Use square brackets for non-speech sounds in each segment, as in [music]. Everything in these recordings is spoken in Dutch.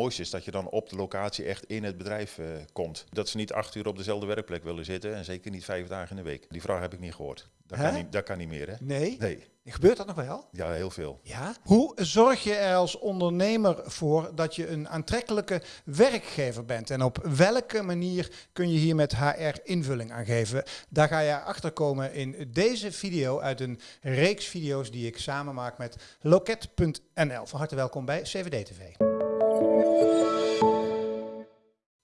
mooiste is dat je dan op de locatie echt in het bedrijf eh, komt. Dat ze niet acht uur op dezelfde werkplek willen zitten en zeker niet vijf dagen in de week. Die vraag heb ik niet gehoord. Dat, Hè? kan niet, dat kan niet meer, hè? Nee? Nee, Gebeurt dat nog wel? ja, heel veel. Ja. Hoe zorg je er als ondernemer voor dat je een aantrekkelijke werkgever bent? En op welke manier kun je hier met HR invulling aan geven? Daar ga je achter komen in deze video uit een reeks video's die ik samen maak met Loket.nl. Van harte welkom bij CVD TV.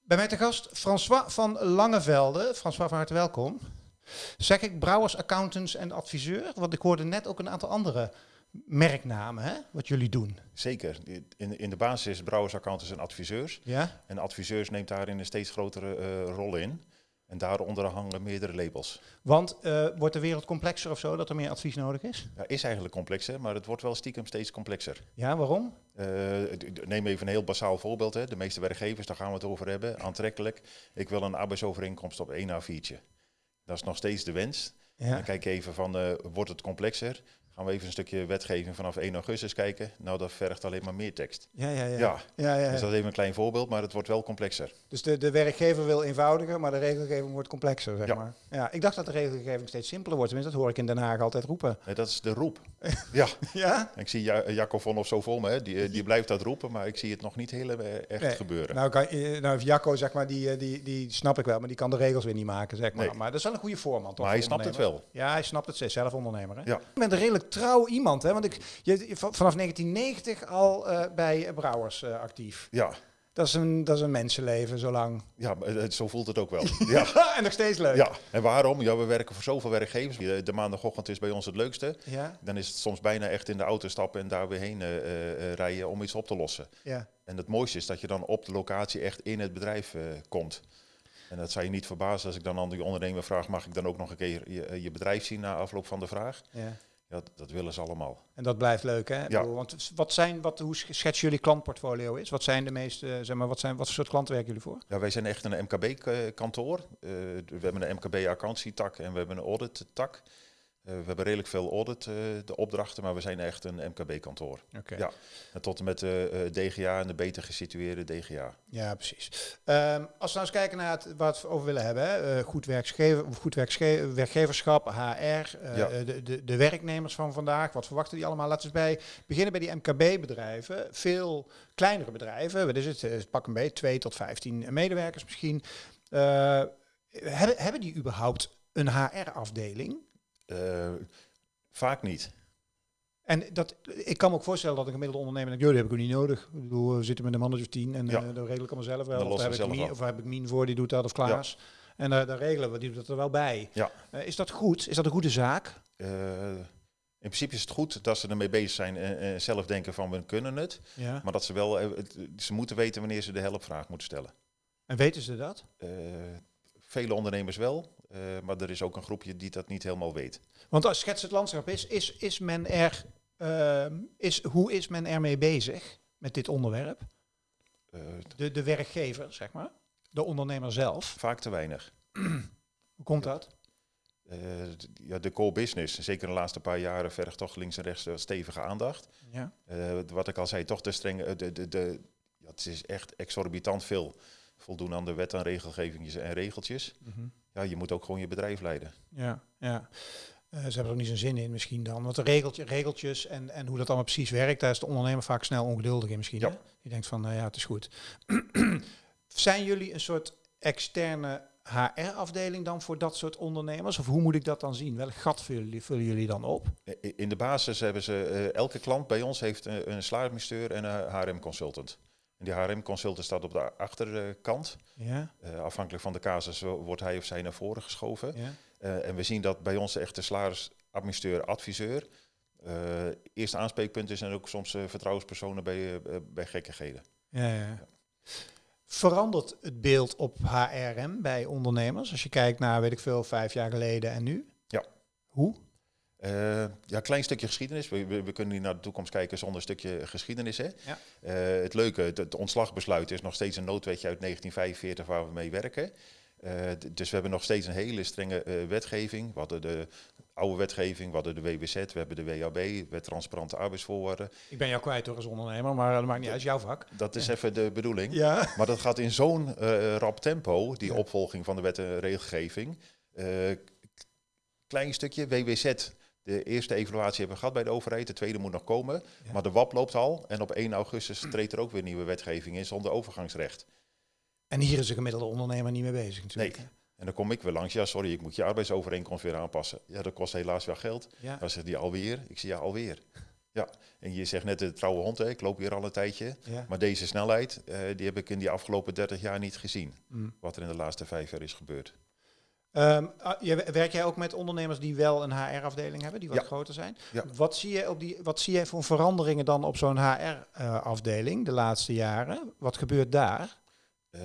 Bij mij te gast François van Langevelde. François, van harte welkom. Zeg ik brouwers, accountants en adviseur? Want ik hoorde net ook een aantal andere merknamen, hè, wat jullie doen. Zeker. In, in de basis is brouwers, accountants en adviseurs. Ja? En adviseurs neemt daarin een steeds grotere eh, rol in. En daaronder hangen meerdere labels. Want eh, wordt de wereld complexer of zo, dat er meer advies nodig is? Ja, is eigenlijk complexer, maar het wordt wel stiekem steeds complexer. Ja, waarom? D- neem even een heel basaal voorbeeld. Hè. De meeste werkgevers, daar gaan we het over hebben. Aantrekkelijk. Ik wil een arbeidsovereenkomst op 1 A4'tje. Dat is nog steeds de wens. Ja. Dan kijk even van, eh, wordt het complexer? Gaan we even een stukje wetgeving vanaf 1 augustus kijken? Nou, dat vergt alleen maar meer tekst. Ja, ja, ja. Ja, ja, ja, dus dat is even een klein voorbeeld, maar het wordt wel complexer. Dus de, de werkgever wil eenvoudiger, maar de regelgeving wordt complexer, zeg Ja. maar. Ja, ik dacht dat de regelgeving steeds simpeler wordt. Tenminste, dat hoor ik in Den Haag altijd roepen. Nee, dat is de roep. [laughs] ja, Ja? ik zie ja Jacco von of zo voor me, hè. Die, eh, die blijft dat roepen, maar ik zie het nog niet heel eh, echt Nee. gebeuren. Nou, kan, eh, nou, Jacco, zeg maar, die, die, die snap ik wel, maar die kan de regels weer niet maken, zeg maar. Nee. Maar dat is wel een goede voorman, toch? maar hij snapt het wel. Ja, hij snapt het, zelf ondernemer. Hè? Ja. Je bent een redelijk trouw iemand, hè? Want ik, je, je- van- vanaf 1990 al eh, bij Brouwers eh, actief. Ja, Dat is, een, dat is een mensenleven, zo lang. ja het- zo voelt het ook wel. [laughs] ja. en nog steeds leuk. ja, en waarom? Ja, we werken voor zoveel werkgevers. De de maandagochtend is bij ons het leukste. Ja, Dan is het soms bijna echt in de auto stappen en daar weer heen eh, eh, eh, rijden om iets op te lossen. ja. En het mooiste is dat je dan op de locatie echt in het bedrijf eh, komt. En dat zou je niet verbazen als ik dan aan die ondernemer vraag, mag ik dan ook nog een keer je, eh, je bedrijf zien na afloop van de vraag? ja. Ja, dat, willen ze allemaal. En dat blijft leuk, hè? Ja. Want wat zijn, wat, hoe schetsen jullie klantportfolio is? Wat zijn de meeste, zeg maar, wat, zijn, wat voor soort klanten werken jullie voor? Ja, wij zijn echt een MKB-kantoor. Eh, we hebben een MKB-accountancy-tak en we hebben een audit-tak. Eh, we hebben redelijk veel audit, eh, de opdrachten, maar we zijn echt een MKB-kantoor. Ja. En tot en met de eh, DGA en de beter gesitueerde DGA. Ja, precies. Ehm, als we nou eens kijken naar het, wat we over willen hebben, hè? goed, werkgever, goed werkge- werkgeverschap, HR, Ja. de, de, de werknemers van vandaag, wat verwachten die allemaal? Laten we eens bij beginnen bij die MKB-bedrijven. Veel kleinere bedrijven, wat is het? Pak een beetje, 2 tot 15 medewerkers misschien. Hebben, hebben die überhaupt een HR-afdeling? Eh, vaak niet. En dat, ik kan me ook voorstellen dat een gemiddelde ondernemer denkt, joh, dat heb ik ook niet nodig. Ik bedoel, we zitten met een mannetje of tien en Ja. eh, dat regel ik allemaal zelf wel. Of heb ik Mien, of heb ik Mien voor, die doet dat, of Klaas. En uh, daar regelen we, die doet dat er wel bij. Ja. Is dat goed? Is dat een goede zaak? In principe is het goed dat ze ermee bezig zijn en, zelf denken van we kunnen het. Ja. Maar dat ze wel, ze moeten weten wanneer ze de hulpvraag moeten stellen. En weten ze dat? Vele ondernemers wel, eh, maar er is ook een groepje die dat niet helemaal weet. Want als schets het landschap is, is, is men er, ehm, is, hoe is men ermee bezig met dit onderwerp? Eh, De, de werkgever, zeg maar. De ondernemer zelf. vaak te weinig. [clears throat] Hoe komt dat? Eh, ja, de core business, zeker de laatste paar jaren, vergt toch links en rechts stevige aandacht. Ja. Wat ik al zei, toch te streng. eh, de, de, de, ja, het is echt exorbitant veel. Voldoen aan de wet en regelgevingjes en regeltjes. Mhm. Ja, je moet ook gewoon je bedrijf leiden. Ja, ja. Eh, ze hebben er ook niet zo'n zin in misschien dan. Want de regeltje, regeltjes en, en hoe dat allemaal precies werkt, daar is de ondernemer vaak snel ongeduldig in misschien. Ja. Hè? Die denkt van, nou ja, het is goed. [clears throat] Zijn jullie een soort externe HR-afdeling dan voor dat soort ondernemers? Of hoe moet ik dat dan zien? Welk gat vullen jullie, vullen jullie dan op? In de basis hebben ze, eh, elke klant bij ons heeft een, een en een HRM-consultant. En die HRM-consultant staat op de achterkant. Ja, Eh, afhankelijk van de casus wo- wordt hij of zij naar voren geschoven. ja. Eh, en we zien dat bij ons echt de salarisadministrateur, adviseur, eh eerste aanspreekpunt is en ook soms vertrouwenspersonen bij, bij gekkigheden. ja, ja. Verandert het beeld op HRM bij ondernemers? Als je kijkt naar, weet ik veel, vijf jaar geleden en nu? Ja. Hoe? Eh, ja, klein stukje geschiedenis. We, we, we kunnen niet naar de toekomst kijken zonder een stukje geschiedenis. Hè? Ja. Eh, het leuke, het, het ontslagbesluit is nog steeds een noodwetje uit 1945 waar we mee werken. Eh, dus we hebben nog steeds een hele strenge wetgeving. We hadden de oude wetgeving, we hadden de WBZ, we hebben de WAB, wet transparante arbeidsvoorwaarden. Ik ben jou kwijt hoor als ondernemer, maar dat maakt niet uit, jouw vak. Dat is even de bedoeling. Ja. Maar dat gaat in zo'n rap tempo, die opvolging van de wet en regelgeving. Klein stukje, WWZ. De eerste evaluatie hebben we gehad bij de overheid, de tweede moet nog komen. Ja. Maar de WAP loopt al en op 1 augustus treedt er ook weer nieuwe wetgeving in zonder overgangsrecht. En hier is de gemiddelde ondernemer niet mee bezig natuurlijk. Nee. En dan kom ik weer langs, ja sorry, ik moet je arbeidsovereenkomst weer aanpassen. Ja, dat kost helaas wel geld. Ja. Dan zegt hij alweer, ik zie ja alweer. Ja, en je zegt net de trouwe hond, hè, ik loop hier al een tijdje. Ja. Maar deze snelheid, eh, die heb ik in die afgelopen 30 jaar niet gezien. Mm. Wat er in de laatste vijf jaar is gebeurd. Je- werk jij ook met ondernemers die wel een HR-afdeling hebben, die wat Ja. groter zijn? Ja. Wat, zie je op die, wat zie je voor veranderingen dan op zo'n HR-afdeling de laatste jaren? Wat gebeurt daar? Eh,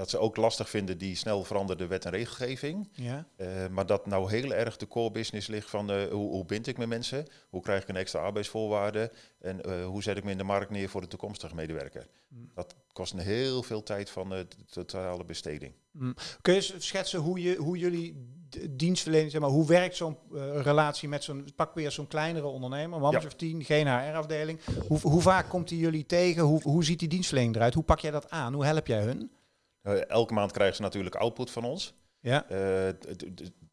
dat ze ook lastig vinden die snel veranderde wet en regelgeving. Ja. Eh, maar dat nou heel erg de core business ligt van eh, hoe, hoe bind ik met mensen? Hoe krijg ik een extra arbeidsvoorwaarde? En eh, hoe zet ik me in de markt neer voor de toekomstige medewerker? Mm. Dat kost een heel veel tijd van de totale besteding. Mm. Kun je schetsen hoe, je, hoe jullie dienstverlening, zeg maar, hoe werkt zo'n relatie met zo'n, pak weer zo'n kleinere ondernemer, een Ja. of tien, geen HR-afdeling. Hoe, hoe vaak komt die jullie tegen? Hoe, hoe ziet die dienstverlening eruit? Hoe pak jij dat aan? Hoe help jij hun? Eh, elke maand krijgen ze natuurlijk output van ons. Ja. Eh,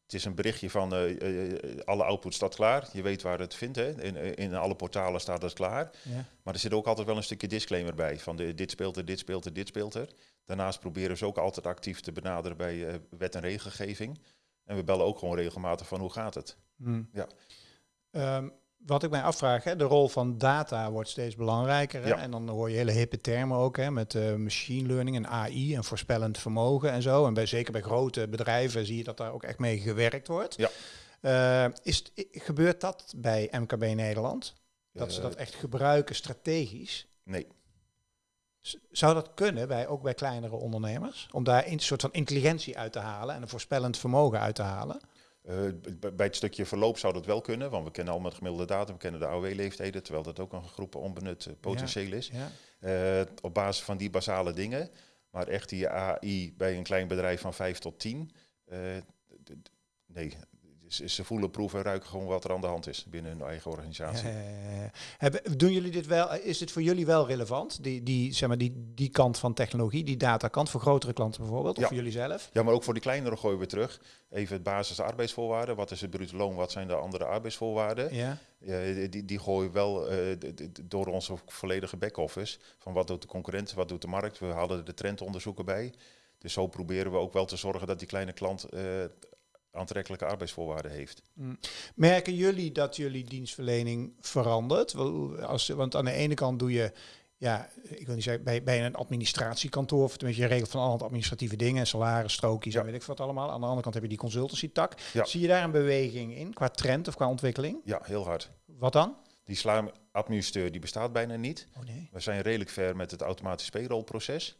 het is een berichtje van eh, alle output staat klaar. Je weet waar het vindt. Hè? In, in alle portalen staat het klaar. ja. Maar er zit ook altijd wel een stukje disclaimer bij. Van de, dit speelt er, dit speelt er, dit speelt er. Daarnaast proberen ze ook altijd actief te benaderen bij wet en regelgeving. En we bellen ook gewoon regelmatig van hoe gaat het. Hmm. Ja. Ehm, wat ik mij afvraag, hè, de rol van data wordt steeds belangrijker. Hè? Ja. En dan hoor je hele hippe termen ook, hè, met eh, machine learning en AI en voorspellend vermogen en zo. En bij, zeker bij grote bedrijven zie je dat daar ook echt mee gewerkt wordt. Ja. Eh, is, gebeurt dat bij MKB Nederland? Dat ze Eh, dat echt gebruiken strategisch? Nee, Zou dat kunnen, bij, ook bij kleinere ondernemers? Om daar een soort van intelligentie uit te halen en een voorspellend vermogen uit te halen? Eh, bij het stukje verloop zou dat wel kunnen. Want we kennen allemaal het gemiddelde datum. We kennen de AOW-leeftijden. Terwijl dat ook een groep onbenut eh, potentieel is. Ja. Eh, op basis van die basale dingen. Maar echt die AI bij een klein bedrijf van 5 tot 10. eh, ze, voelen, proeven en ruiken gewoon wat er aan de hand is binnen hun eigen organisatie. Eh, hebben, doen jullie dit wel? Is dit voor jullie wel relevant? Die, die, zeg maar, die, die kant van technologie, die datakant voor grotere klanten bijvoorbeeld, of Ja. voor jullie zelf? Ja, maar ook voor die kleinere gooien we terug. Even het basis arbeidsvoorwaarden. Wat is het bruto loon? Wat zijn de andere arbeidsvoorwaarden? Ja. Eh, die, die gooien we wel eh, d- door onze volledige back-office. Van wat doet de concurrent, wat doet de markt. We halen de trendonderzoeken bij. Dus zo proberen we ook wel te zorgen dat die kleine klant eh, aantrekkelijke arbeidsvoorwaarden heeft. Mm. Merken jullie dat jullie dienstverlening verandert? Wel, Als, want aan de ene kant doe je, ja, ik wil niet zeggen, bij, bij een administratiekantoor, of tenminste je regelt van alle administratieve dingen, salaris, strookjes Ja. en weet ik wat allemaal. Aan de andere kant heb je die consultancy tak. Ja. Zie je daar een beweging in, qua trend of qua ontwikkeling? Ja, heel hard. Wat dan? Die slaamadministrateur die bestaat bijna niet. Oh nee. We zijn redelijk ver met het automatisch payrollproces.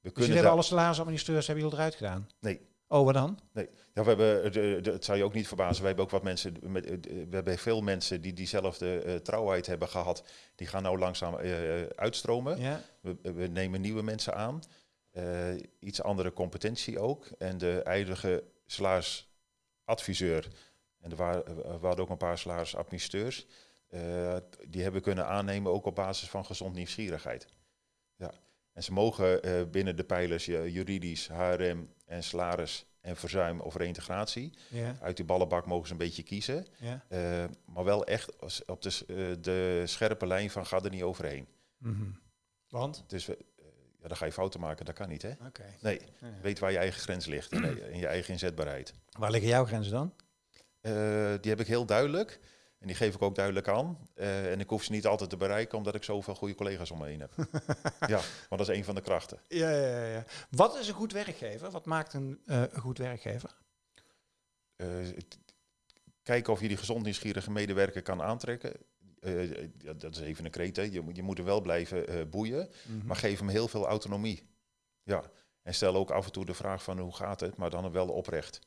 We Dus kunnen hebben alle salarisadministrateurs hebben jullie eruit gedaan? Nee. Oh, wat dan? Ja, we hebben, eh, de, de, het zou je ook niet verbazen, we hebben ook wat mensen, met, eh, we hebben veel mensen die diezelfde eh, trouwheid hebben gehad, die gaan nou langzaam uitstromen. Ja. We, we nemen nieuwe mensen aan, iets andere competentie ook. En de eidige salarisadviseur, en er waren, er waren ook een paar salarisadministrateurs, eh, die hebben kunnen aannemen ook op basis van gezond nieuwsgierigheid. Ja. En ze mogen eh, binnen de pijlers juridisch, HRM en salaris en verzuim of reintegratie. Ja. Uit die ballenbak mogen ze een beetje kiezen. ja. eh, maar wel echt als- op de, eh, de scherpe lijn van ga er niet overheen. Mhm. Want? Dus we, ja, dan ga je fouten maken, dat kan niet hè. Oké. Nee, weet waar je eigen grens ligt en, en je eigen inzetbaarheid. Waar liggen jouw grenzen dan? Die heb ik heel duidelijk en die geef ik ook duidelijk aan. Eh, en ik hoef ze niet altijd te bereiken omdat ik zoveel goede collega's om me heen heb. [laughs] ja, maar dat is een van de krachten. Ja, ja, ja. Wat is een goed werkgever? Wat maakt een, eh, een goed werkgever? Het- kijken of je die gezond nieuwsgierige medewerker kan aantrekken. Ja, dat is even een kreet, hè. Je, moet- je moet er wel blijven boeien, maar geef hem heel veel autonomie. Ja, en stel ook af en toe de vraag van hoe gaat het, maar dan wel oprecht.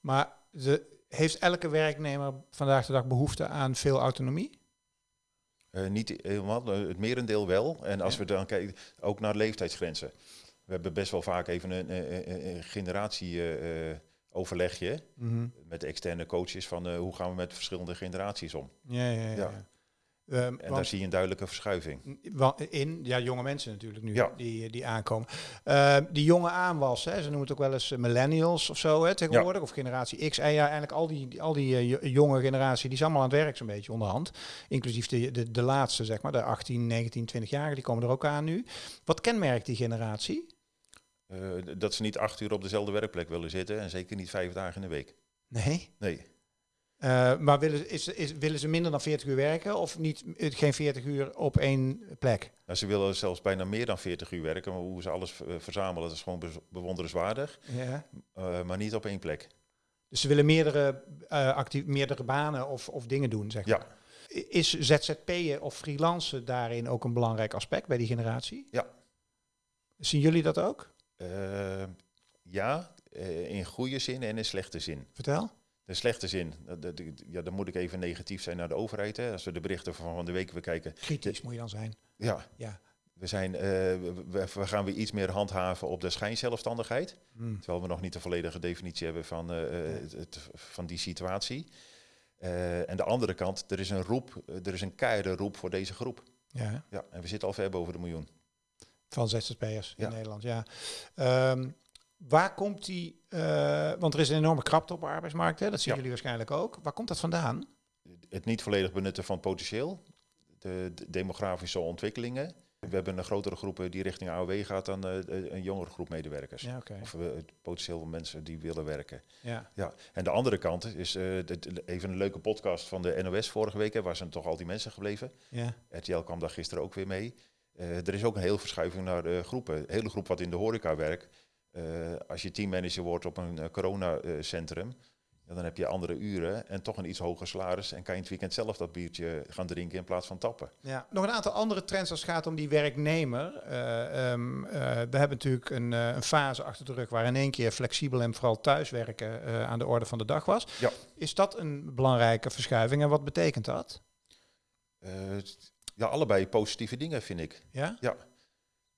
Maar de, heeft elke werknemer vandaag de dag behoefte aan veel autonomie? Eh, niet helemaal, eh, het merendeel wel. En als Ja. we dan kijken, ook naar leeftijdsgrenzen. We hebben best wel vaak even een, een, een generatieoverlegje Mhm. met de externe coaches van eh, hoe gaan we met verschillende generaties om. Ja, ja, ja. Ja. Ehm, En daar zie je een duidelijke verschuiving. In, ja, jonge mensen natuurlijk nu, Ja. die, die aankomen. Eh, die jonge aanwas, hè, ze noemen het ook wel eens eh, millennials of zo hè, tegenwoordig, of generatie X. En ja, eigenlijk al die, al die eh, jo- jonge generatie, die is allemaal aan het werk zo'n beetje onderhand. Inclusief de, de, de laatste, zeg maar, de 18, 19, 20-jarigen, die komen er ook aan nu. Wat kenmerkt die generatie? Eh, dat ze niet acht uur op dezelfde werkplek willen zitten en zeker niet vijf dagen in de week. Nee. Nee, Eh, maar willen, is, is, willen ze minder dan 40 uur werken of niet, eh, geen 40 uur op één plek? Nou, ze willen zelfs bijna meer dan 40 uur werken, maar hoe ze alles eh, verzamelen, dat is gewoon be- bewonderenswaardig, Ja. maar niet op één plek. Dus ze willen meerdere, eh actief, meerdere banen of, of dingen doen, zeg Ja. maar. Is ZZP'en of freelancen daarin ook een belangrijk aspect bij die generatie? Ja. Zien jullie dat ook? Ja, in goede zin en in slechte zin. Vertel. De slechte zin, dat- dat- ja, dan moet ik even negatief zijn naar de overheid. Hè. Als we de berichten van van de week bekijken. Kritisch moet je dan zijn. Ja, Ja. we, zijn, eh, we, gaan weer iets meer handhaven op de schijnzelfstandigheid. Hmm. Terwijl we nog niet de volledige definitie hebben van, eh, het, het- van die situatie. Eh, en de andere kant, er is een roep, eh, er is een keiharde roep voor deze groep. Ja, Ja, en we zitten al ver boven de miljoen. van ZZP'ers in Ja. Nederland, ja. Ehm, waar komt die, eh, want er is een enorme krapte op de arbeidsmarkt, hè? dat zien Ja. jullie waarschijnlijk ook. Waar komt dat vandaan? Het niet volledig benutten van het potentieel, de, de demografische ontwikkelingen. We hebben een grotere groep die richting AOW gaat dan eh, een jongere groep medewerkers. Ja. Of het potentieel van mensen die willen werken. Ja. Ja, en de andere kant is de- de- even een leuke podcast van de NOS vorige week. Hè, waar zijn toch al die mensen gebleven. Ja. RTL kwam daar gisteren ook weer mee. Er is ook een heel verschuiving naar de groepen. Een hele groep wat in de horeca werkt. Eh, als je teammanager wordt op een eh, coronacentrum, ja, dan heb je andere uren en toch een iets hoger salaris. En kan je in het weekend zelf dat biertje gaan drinken in plaats van tappen. Ja, nog een aantal andere trends als het gaat om die werknemer. Eh, ehm, eh, we hebben natuurlijk een, een fase achter de rug waar in één keer flexibel en vooral thuiswerken aan de orde van de dag was. Ja. Is dat een belangrijke verschuiving en wat betekent dat? Ja, allebei positieve dingen vind ik. Ja? Eh,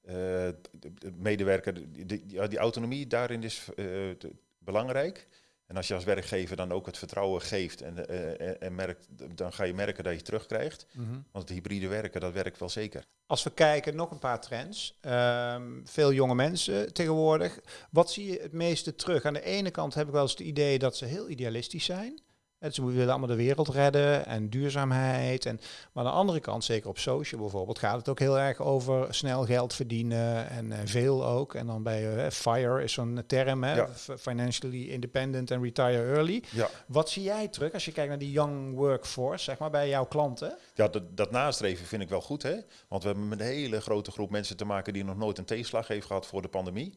de, de medewerker, die, die, ja, die autonomie daarin is eh, de- belangrijk. En als je als werkgever dan ook het vertrouwen geeft en, eh, en, en merkt, dan ga je merken dat je het terugkrijgt. Mhm. Want het hybride werken, dat werkt wel zeker. Als we kijken, nog een paar trends. Ehm, veel jonge mensen tegenwoordig. Wat zie je het meeste terug? Aan de ene kant heb ik wel eens het idee dat ze heel idealistisch zijn. En ze willen allemaal de wereld redden en duurzaamheid. En, maar aan de andere kant, zeker op social bijvoorbeeld, gaat het ook heel erg over snel geld verdienen en eh, veel ook. En dan bij eh, FIRE is zo'n term, hè, Ja. Financially Independent and Retire Early. Ja, Wat zie jij terug als je kijkt naar die young workforce, zeg maar, bij jouw klanten? ja dat, dat nastreven vind ik wel goed. Hè? Want we hebben met een hele grote groep mensen te maken die nog nooit een tegenslag heeft gehad voor de pandemie.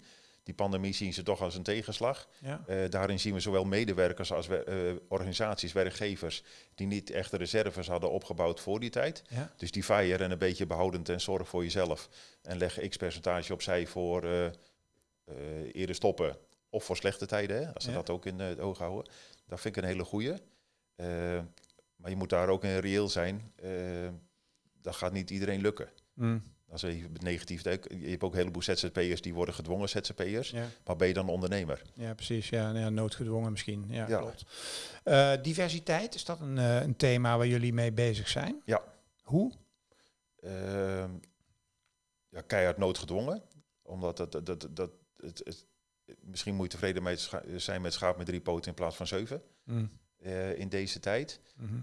Die pandemie zien ze toch als een tegenslag. Ja. Eh, daarin zien we zowel medewerkers als wer- eh, organisaties, werkgevers, die niet echt de reserves hadden opgebouwd voor die tijd. Ja. Dus die fire en een beetje behoudend en zorg voor jezelf. En leg x percentage opzij voor eh, eerder stoppen of voor slechte tijden, hè, als ze Ja. dat ook in het oog houden. Dat vind ik een hele goeie. Maar je moet daar ook in reëel zijn. Dat gaat niet iedereen lukken. Mm. Als je even negatief je hebt ook een heleboel ZZP'ers die worden gedwongen ZZP'ers. Ja. Maar ben je dan ondernemer? Ja, precies. Ja, ja, noodgedwongen misschien. Ja, Ja. klopt. Eh, diversiteit, is dat een, eh, een thema waar jullie mee bezig zijn? Ja. Hoe? Ehm, ja, keihard noodgedwongen. Omdat dat, dat, dat, dat het, het- misschien moet je tevreden mee zijn met schaap met drie poten in plaats van zeven Mm. eh, in deze tijd. Mhm.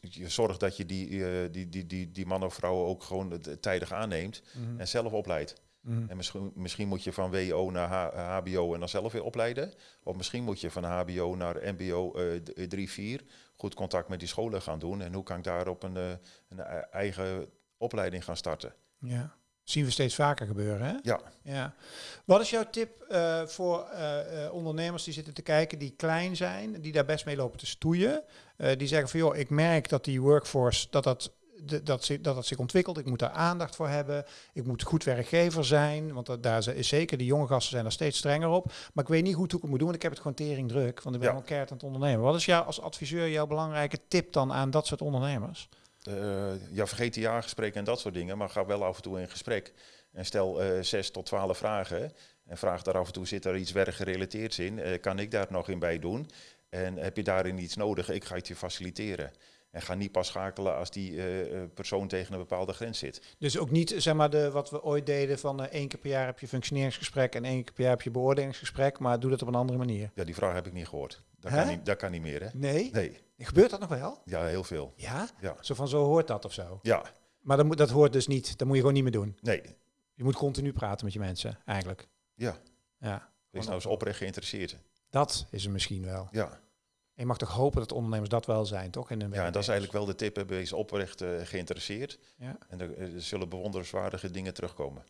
Je zorgt dat je die, eh, die, die, die, die man of vrouw ook gewoon tijdig aanneemt Mhm. en zelf opleidt. Mhm. En misschien, misschien moet je van WO naar H- HBO en dan zelf weer opleiden. Of misschien moet je van HBO naar MBO eh 3-4 goed contact met die scholen gaan doen. En hoe kan ik daar op een, eh, een eigen opleiding gaan starten? Ja. Zien we steeds vaker gebeuren, hè? Ja, Ja. Wat is jouw tip eh, voor eh, eh, ondernemers die zitten te kijken, die klein zijn, die daar best mee lopen te stoeien? Die zeggen van, joh, ik merk dat die workforce, dat dat, de- dat, zich- dat dat zich ontwikkelt. Ik moet daar aandacht voor hebben. Ik moet goed werkgever zijn, want dat, daar is zeker, die jonge gasten zijn er steeds strenger op. Maar ik weet niet goed hoe ik het moet doen, want ik heb het gewoon tering druk, want ik ben Ja. al keihard aan het ondernemen. Wat is jou als adviseur jouw belangrijke tip dan aan dat soort ondernemers? Eh, ja, vergeet die jaargesprekken en dat soort dingen. Maar ga wel af en toe in gesprek. En stel uh, zes tot twaalf vragen. En vraag daar af en toe, zit er iets werkgerelateerds in? Uh, kan ik daar nog in bij doen? En heb je daarin iets nodig? Ik ga het je faciliteren. En ga niet pas schakelen als die uh, persoon tegen een bepaalde grens zit. Dus ook niet zeg maar de, wat we ooit deden van uh, één keer per jaar heb je functioneringsgesprek en één keer per jaar heb je beoordelingsgesprek, maar doe dat op een andere manier. Ja, die vraag heb ik niet gehoord. Dat, kan niet, dat kan niet meer, hè? Nee? Nee. Gebeurt dat nog wel? Ja, heel veel. Ja? ja. Zo van zo hoort dat of zo? Ja. Maar dat, moet, dat hoort dus niet, dat moet je gewoon niet meer doen? Nee. Je moet continu praten met je mensen, eigenlijk. Ja. Ja. Wees nou eens oprecht geïnteresseerd. Dat is er misschien wel. Ja je mag toch hopen dat ondernemers dat wel zijn, toch? In ja, dat is eigenlijk wel de tip. Wees oprecht uh, geïnteresseerd. Ja. En er, er, zullen bewonderenswaardige dingen terugkomen.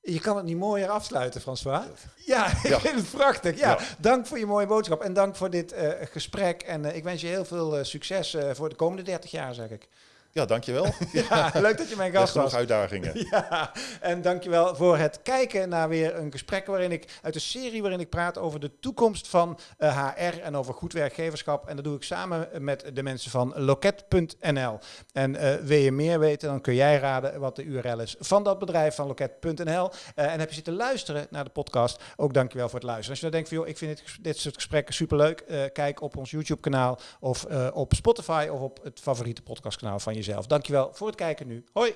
Je kan het niet mooier afsluiten, François. Ja, [laughs] ik vind het prachtig. Ja, dank voor je mooie boodschap en dank voor dit uh, gesprek. En uh, ik wens je heel veel succes voor de komende 30 jaar, zeg ik. Ja, dankjewel. [laughs] ja, leuk dat je mijn gast was. uitdagingen. [laughs] Ja, en dankjewel voor het kijken naar weer een gesprek waarin ik uit de serie waarin ik praat over de toekomst van uh, eh, HR en over goed werkgeverschap. En dat doe ik samen met de mensen van loket.nl. En uh, wil je meer weten, dan kun jij raden wat de URL is van dat bedrijf van loket.nl. Uh, eh, en heb je zitten luisteren naar de podcast, ook dankjewel voor het luisteren. Als je dan denkt van, joh, ik vind dit, dit soort gesprekken superleuk, kijk op ons YouTube kanaal of op Spotify of op het favoriete podcastkanaal van je jezelf. Dankjewel voor het kijken nu. Hoi!